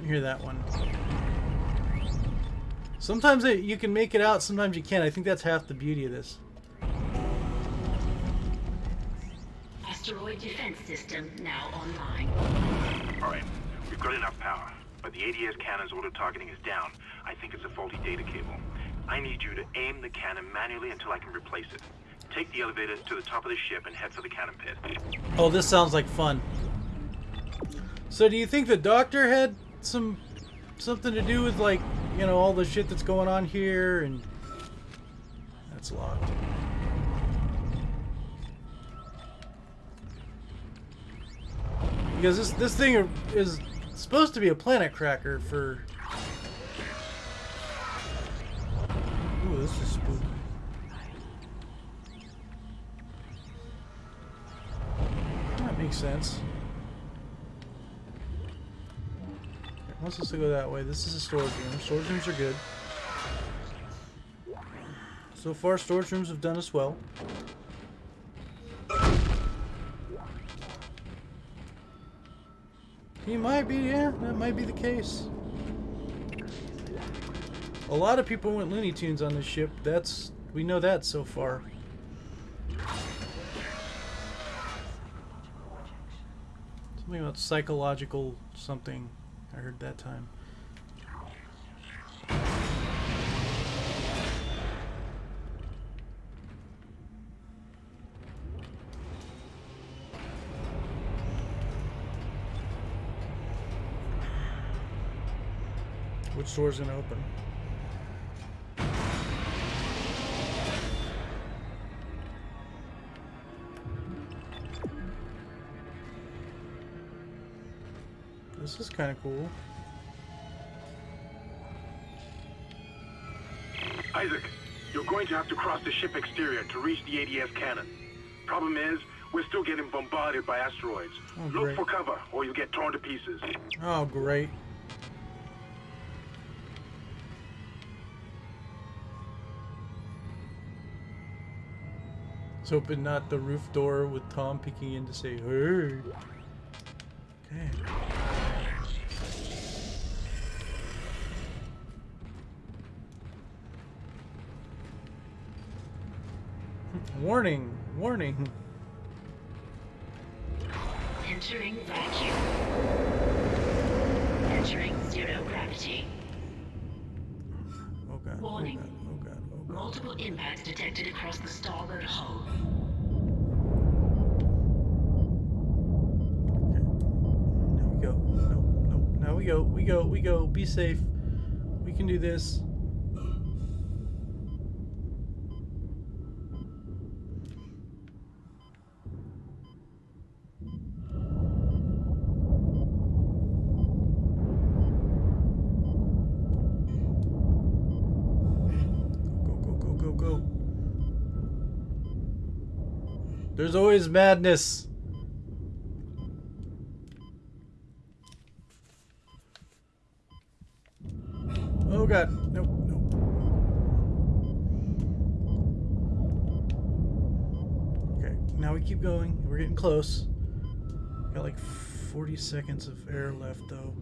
couldn't hear that one. Sometimes it, you can make it out, sometimes you can't. I think that's half the beauty of this. Asteroid defense system now online. Alright, we've got enough power, but the ADS cannon's auto targeting is down. I think it's a faulty data cable. I need you to aim the cannon manually until I can replace it. Take the elevator to the top of the ship and head for the cannon pit. Oh, this sounds like fun. So do you think the doctor had some something to do with like, you know, all the shit that's going on here and that's locked. Because this this thing is supposed to be a planet cracker for Ooh, this is spooky. That makes sense. Wants us to go that way. This is a storage room. Storage rooms are good. So far, storage rooms have done us well. He might be, yeah, that might be the case. A lot of people went Looney Tunes on this ship. That's, we know that so far. Something about psychological something. I heard that time. Which door's gonna open? Kind of cool. Isaac, you're going to have to cross the ship exterior to reach the ADS cannon. Problem is, we're still getting bombarded by asteroids. Oh, Look for cover, or you'll get torn to pieces. Oh, great. Let's open not the roof door with Tom peeking in to say, hey. Okay. Warning! Warning! Entering vacuum. Entering zero gravity. Oh god, oh Warning. god, oh god, oh god. Multiple impacts detected across the starboard hull. Okay. Now we go. Nope, nope. Now we go. We go. We go. Be safe. We can do this. Go, go, go, go, go. There's always madness. Oh god. Nope, nope. Okay, now we keep going. We're getting close. Got like 40 seconds of air left though.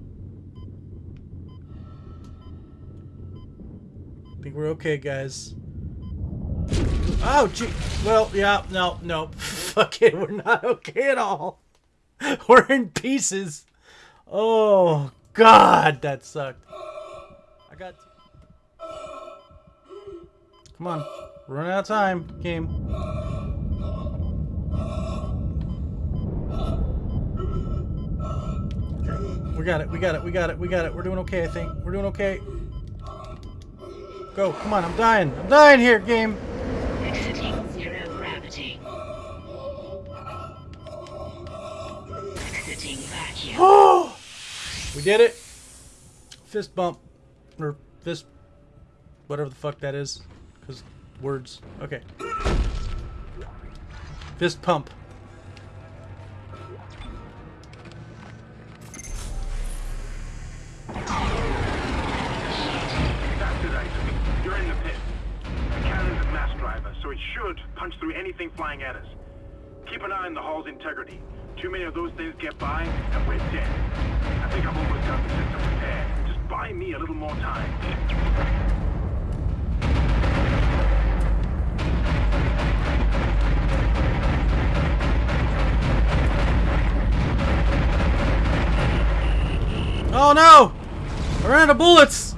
I think we're okay, guys. Oh, gee. Well, yeah, no, no. Fuck it, we're not okay at all. We're in pieces. Oh, God, that sucked. I got. Come on, running out of time, game. We got it. We got it. We got it. We got it. We're doing okay. I think we're doing okay. Go. Come on. I'm dying. I'm dying here, game. We did it. Fist bump, or fist, whatever the fuck that is, because words. Okay. Fist pump. Keep an eye on the hull's integrity. Too many of those things get by, and we're dead. I think I've the system repaired. Buy me a little more time. Oh no! I ran out of bullets!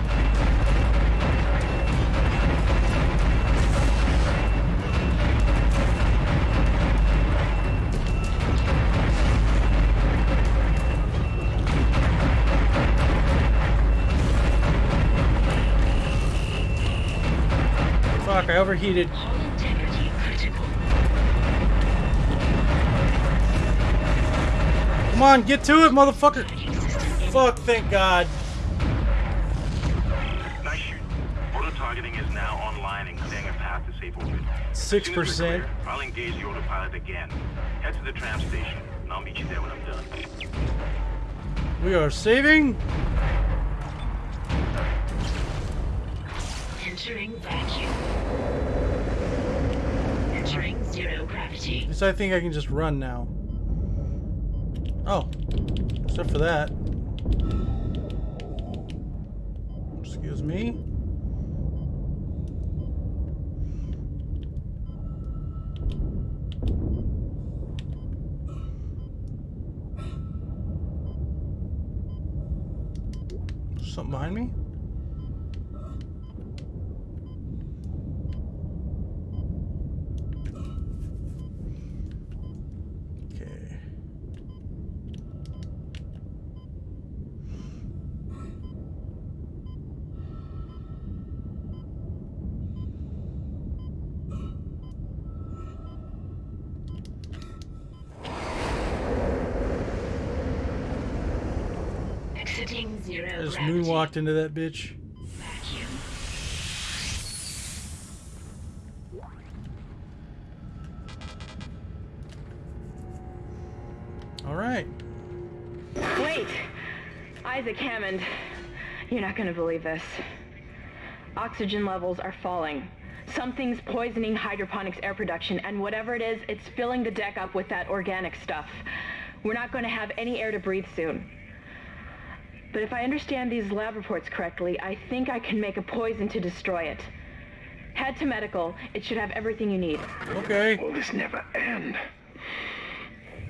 overheated. Hull integrity critical. Come on, get to it, motherfucker! Fuck, thank God. Nice shoot. Auto targeting is now online and clearing a path to safe orbit. Six As soon as we're percent. I'll engage the autopilot again. Head to the tram station, and I'll meet you there when I'm done. We are saving. Entering vacuum. Zero gravity. Least I think I can just run now. Oh, except for that. Excuse me. Something behind me? Zero I just gravity. moonwalked into that bitch. Vacuum. Alright. Wait! Isaac Hammond. You're not gonna believe this. Oxygen levels are falling. Something's poisoning hydroponics air production, and whatever it is, it's filling the deck up with that organic stuff. We're not gonna have any air to breathe soon. But if I understand these lab reports correctly, I think I can make a poison to destroy it. Head to medical. It should have everything you need. Okay. Will this never end?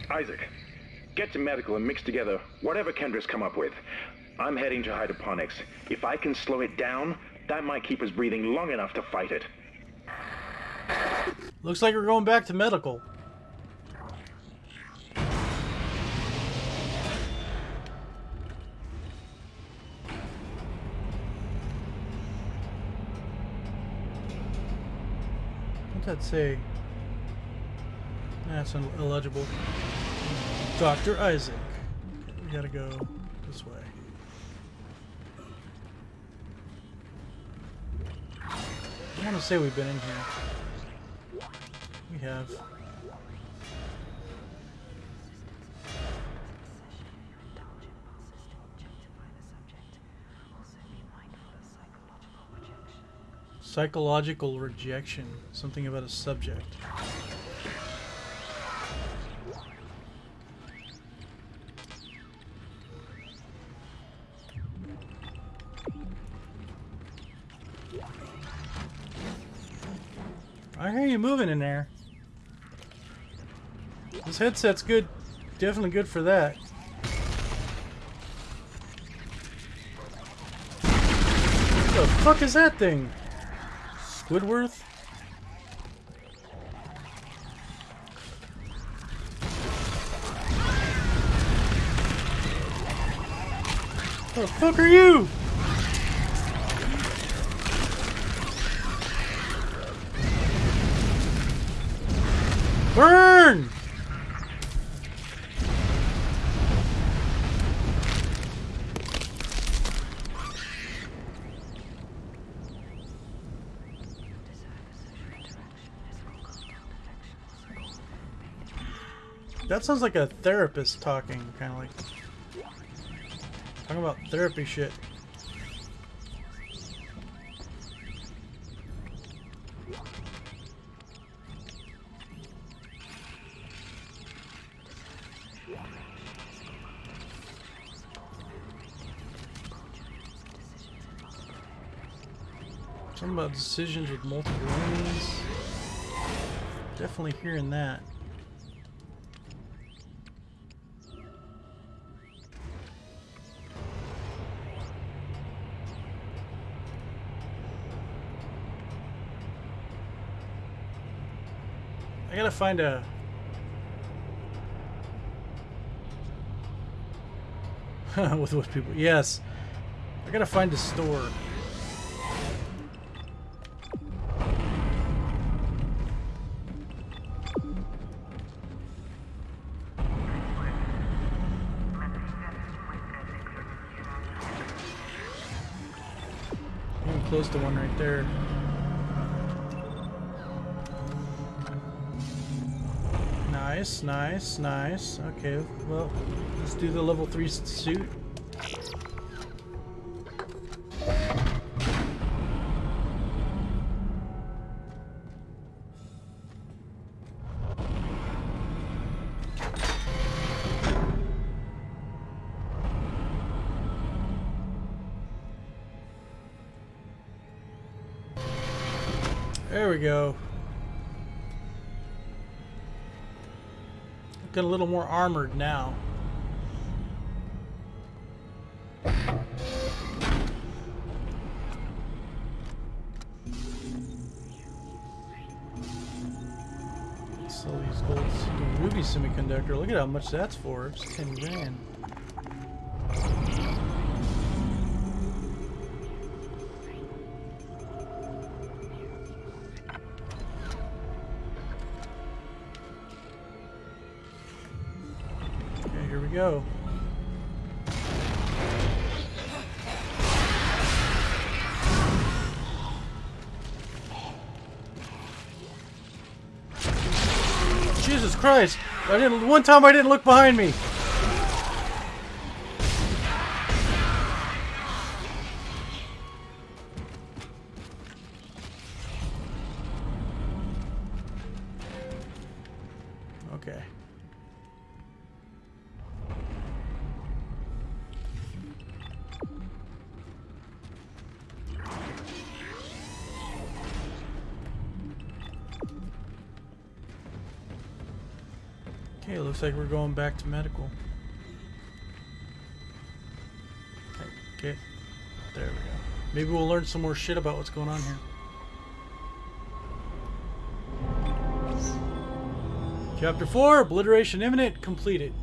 Isaac, get to medical and mix together whatever Kendra's come up with. I'm heading to hydroponics. If I can slow it down, that might keep us breathing long enough to fight it. Looks like we're going back to medical. What's that say? That's illegible. Dr. Isaac. Okay, we gotta go this way. I want to say we've been in here. We have. Psychological rejection. Something about a subject. I hear you moving in there. This headset's good. Definitely good for that. What the fuck is that thing? Squidworth? The fuck are you? That sounds like a therapist talking, kind of like talking about therapy shit. Something about decisions with multiple lanes. Definitely hearing that. Gotta find a. With what people? Yes. I gotta find a store. Even close to one right there. Nice, nice, nice. Okay, well, let's do the level 3 suit. There we go. Looking a little more armored now. Sell these gold ruby semiconductor. Look at how much that's for. It's 10 grand. Here we go. Jesus Christ! I didn't. One time I didn't look behind me. Like we're going back to medical. Okay, there we go. Maybe we'll learn some more shit about what's going on here. Chapter 4, Obliteration Imminent, completed.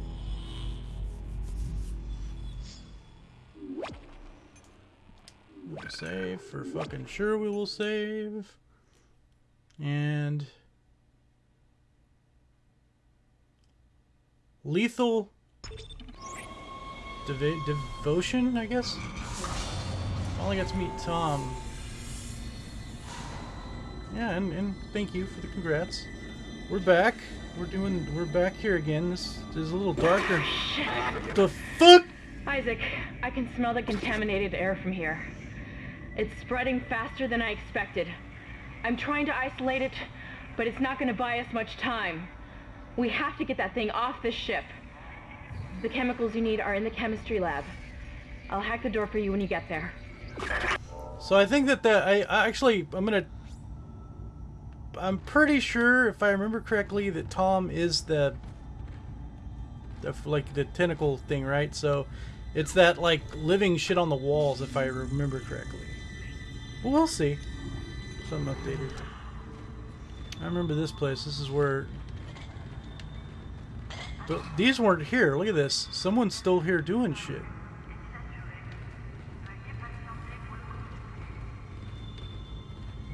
We'll save for fucking sure we will save. And lethal devi- devotion, I guess. Finally got to meet Tom. Yeah, and, and thank you for the congrats. We're back. We're doing. We're back here again. This, this is a little darker. Shit. The fuck? Isaac, I can smell the contaminated air from here. It's spreading faster than I expected. I'm trying to isolate it, but it's not going to buy us much time. We have to get that thing off this ship. The chemicals you need are in the chemistry lab. I'll hack the door for you when you get there. So I think that the I, I actually I'm gonna. I'm pretty sure, if I remember correctly, that Tom is the, the like the tentacle thing, right? So it's that like living shit on the walls, if I remember correctly. Well, we'll see. Something updated. I remember this place. This is where. But these weren't here. Look at this. Someone's still here doing shit.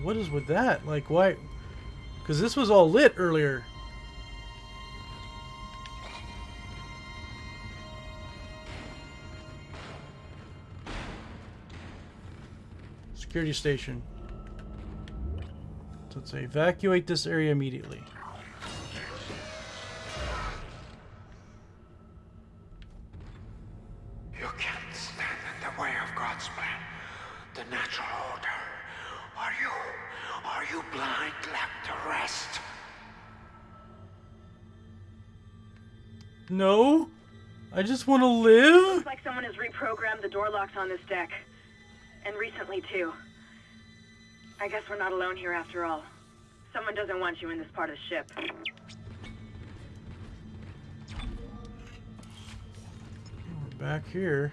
What is with that? Like, why? Because this was all lit earlier. Security station. So say evacuate this area immediately. No? I just want to live? Looks like someone has reprogrammed the door locks on this deck. And recently, too. I guess we're not alone here after all. Someone doesn't want you in this part of the ship. We're back here.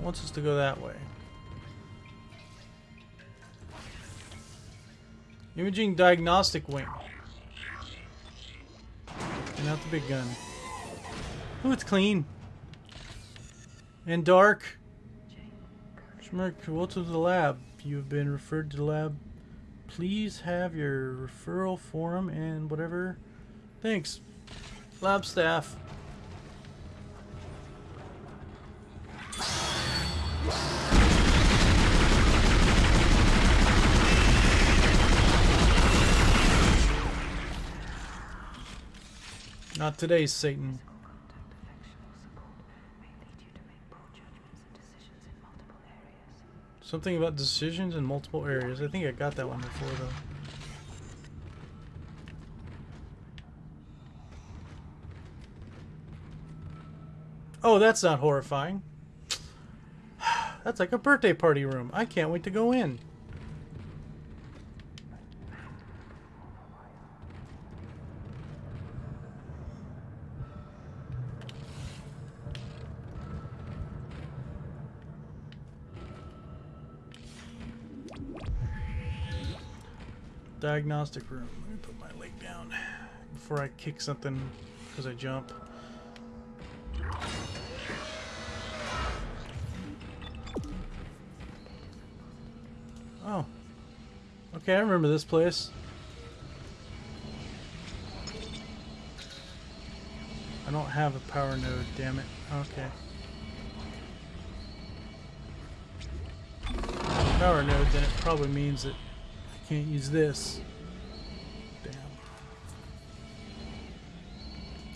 It wants us to go that way. Imaging diagnostic wing. And not the big gun. Oh, it's clean. And dark. Schmirk, welcome to the lab. You have been referred to the lab. Please have your referral form and whatever. Thanks. Lab staff. In today, Satan. Something about decisions in multiple areas. I think I got that one before, though. Oh, that's not horrifying. That's like a birthday party room. I can't wait to go in. Diagnostic room. Let me put my leg down before I kick something because I jump. Oh. Okay, I remember this place. I don't have a power node, damn it. Okay. Power node, then it probably means that can't use this. Damn.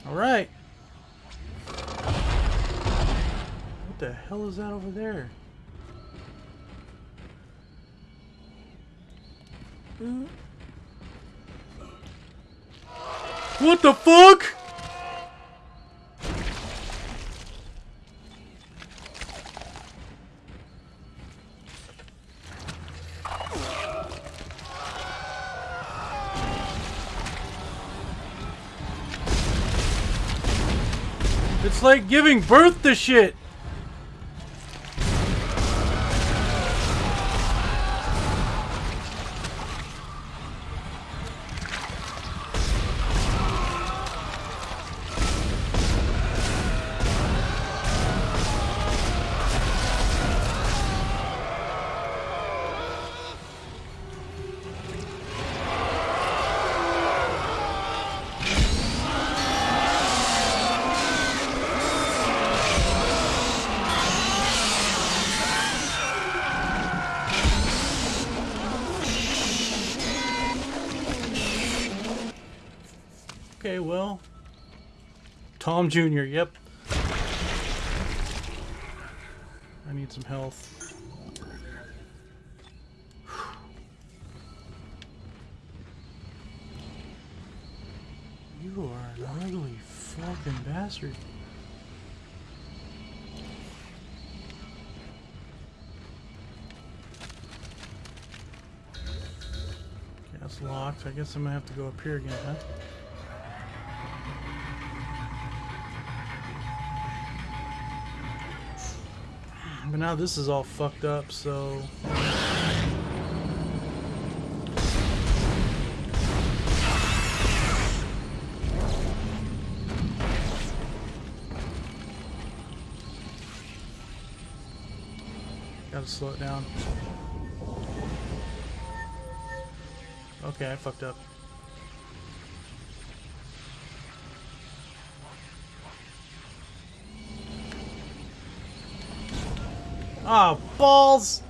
Alright. What the hell is that over there? What the fuck? Like giving birth to shit. Okay, well. Tom Jr., yep. I need some health. You are an ugly fucking bastard. Okay, that's locked. I guess I'm gonna have to go up here again, huh? But now this is all fucked up, so... Gotta slow it down. Okay, I fucked up. Oh, balls!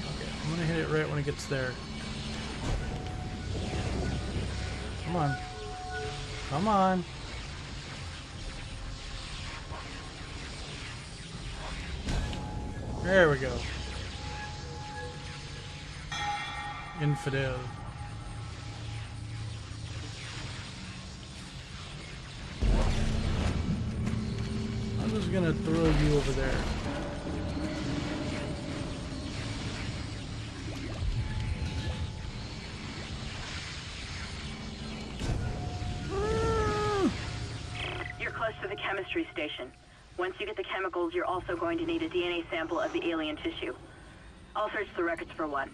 Okay, I'm gonna hit it right when it gets there. Come on. Come on. There we go. Infidel. Just gonna throw you over there. You're close to the chemistry station. Once you get the chemicals, you're also going to need a DNA sample of the alien tissue. I'll search the records for one.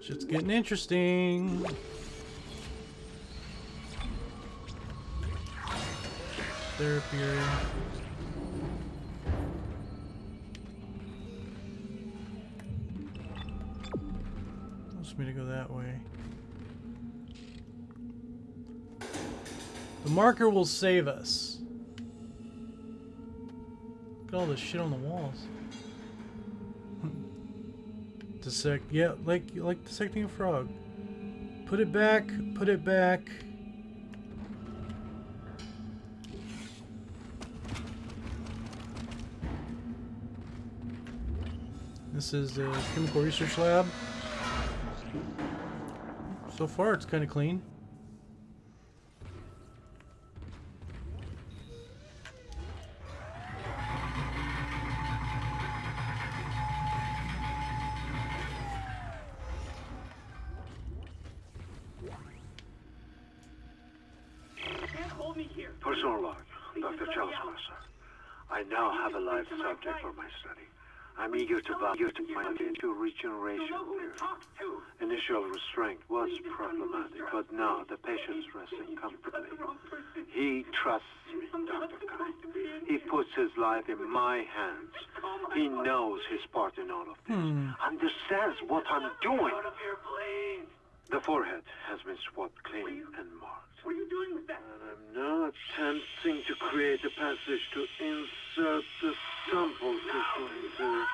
Shit's getting interesting. Therapy area. Wants me to go that way. The marker will save us. Look at all this shit on the walls. Dissect, yeah, like like dissecting a frog. Put it back, put it back. This is the chemical research lab. So far, it's kind of clean. Restraint was problematic, but now the patient's resting comfortably. He trusts me, Dr. Kyne. He puts his life in my hands. He knows his part in all of this. Hmm. Understands what I'm doing. The forehead has been swabbed clean and marked. What are you doing with that? And I'm now attempting to create a passage to insert the sample tissue into.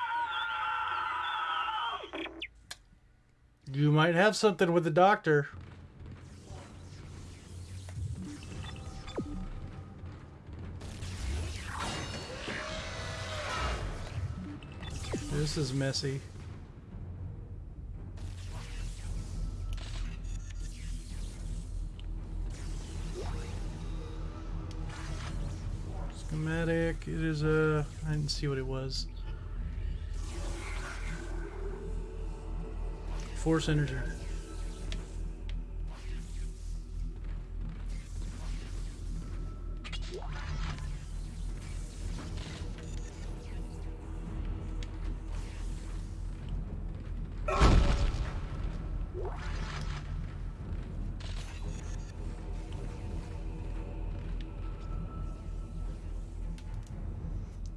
You might have something with the doctor. This is messy. Schematic. It is a. I didn't see what it was. Force energy.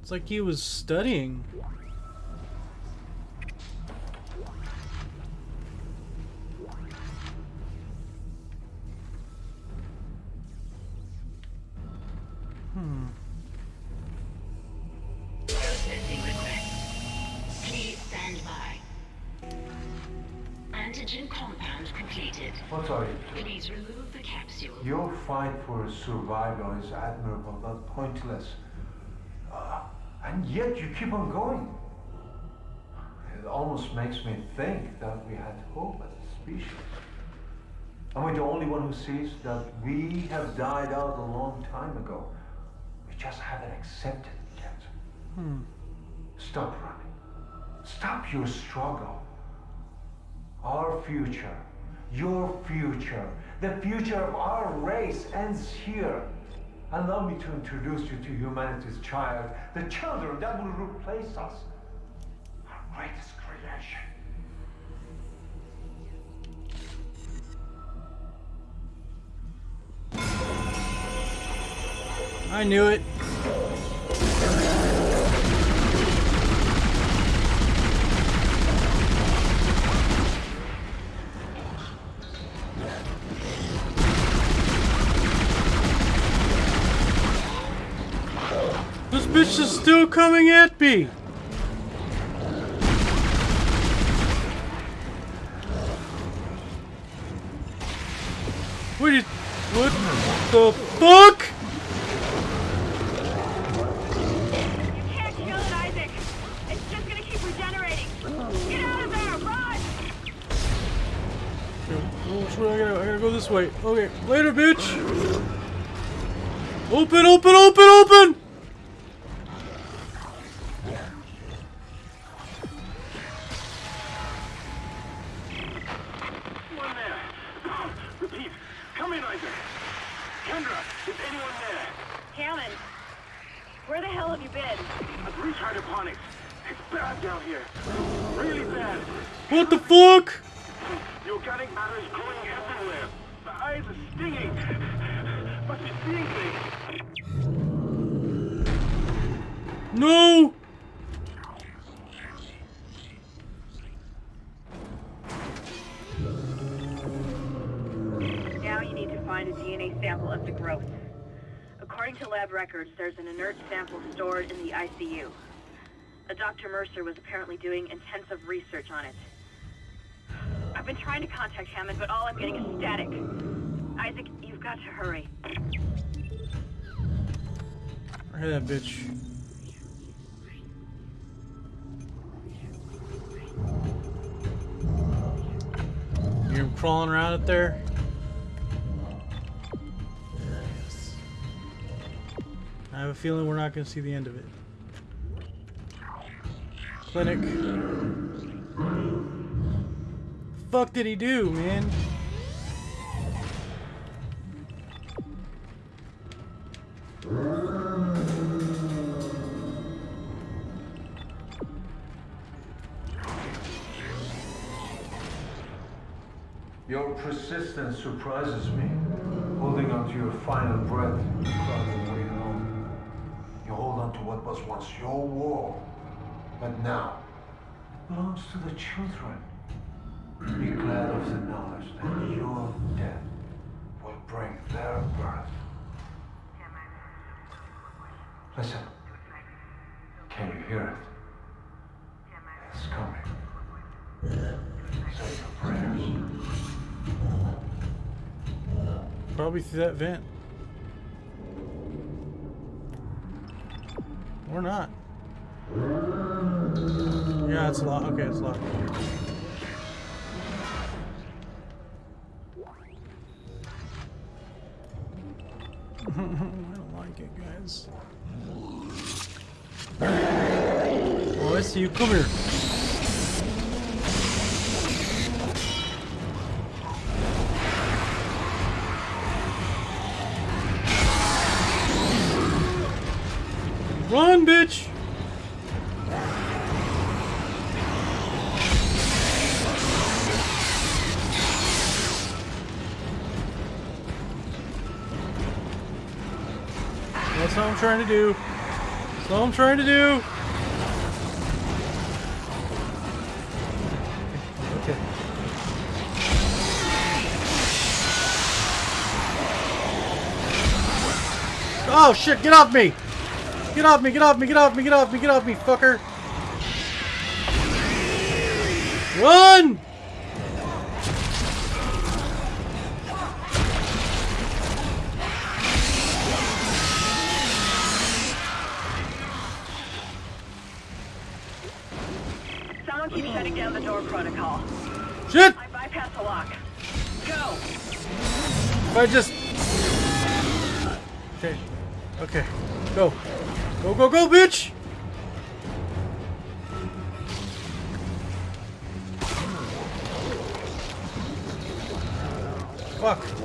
It's like he was studying. Pointless. Uh, and yet you keep on going. It almost makes me think that we had hope as a species. Am I the only one who sees that we have died out a long time ago? We just haven't accepted it yet. Stop running. Stop your struggle. Our future, your future, the future of our race ends here. Allow me to introduce you to humanity's child, the children that will replace us. Our greatest creation. I knew it. Still coming at me. What. What the fuck? You can't kill it, Isaac. It's just gonna keep regenerating. Get out of there, run! Which way I gotta, I gotta go this way. Okay, later, bitch. Open, open, open, open. Find a DNA sample of the growth. According to lab records, there's an inert sample stored in the ICU. A Dr. Mercer was apparently doing intensive research on it. I've been trying to contact Hammond, but all I'm getting is static. Isaac, you've got to hurry. Hear that bitch. You hear him crawling around up there? I have a feeling we're not going to see the end of it. Clinic. Fuck did he do, man? Your persistence surprises me. Holding on to your final breath, To what was once your world, but now it belongs to the children. Be glad of the knowledge that your death will bring their birth. Listen. Can you hear it? It's coming. Say your prayers. Probably through that vent. Or not. Yeah, it's locked. Okay, it's locked. I don't like it, guys. Oh, I see you. Come here. Bitch! That's what I'm trying to do. That's what I'm trying to do. Okay. Oh shit, get off me! Get off me, get off me, get off me, get off me, get off me, fucker! Run! Someone keeps shutting down the door protocol. Shit! I bypassed the lock. Go! If I just... Okay. Okay. Go. Go, go, go, bitch! Fuck.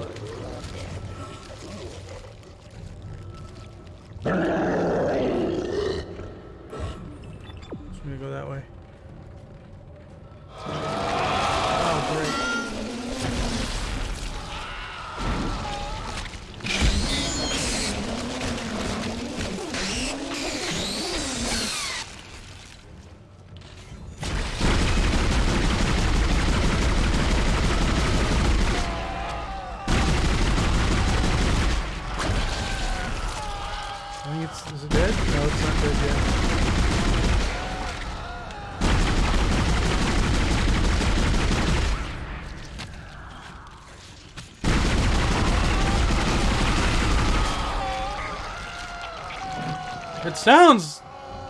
It sounds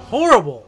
horrible.